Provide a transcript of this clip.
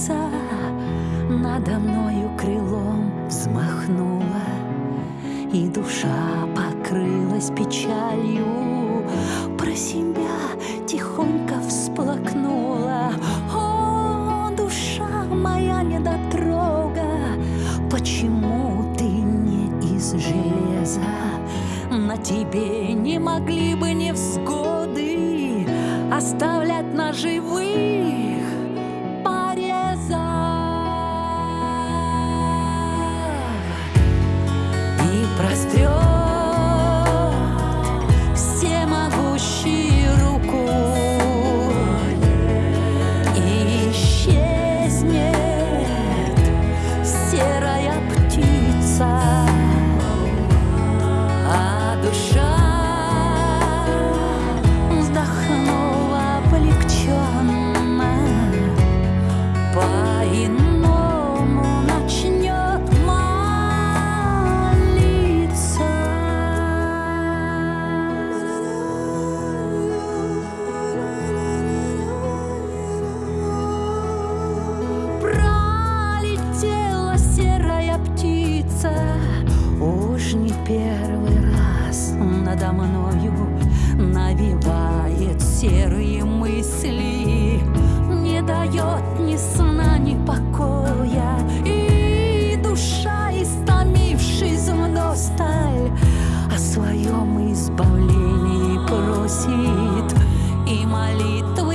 птица надо мною крылом взмахнула, И душа покрылась печалью, Про себя тихонько всплакнула. О, душа моя недотрога, Почему ты не из железа? На тебе не могли бы невзгоды Оставлять на серые мысли, не дает ни сна, ни покоя. И душа, истомившись вдосталь, о своем избавлении просит, и молитвы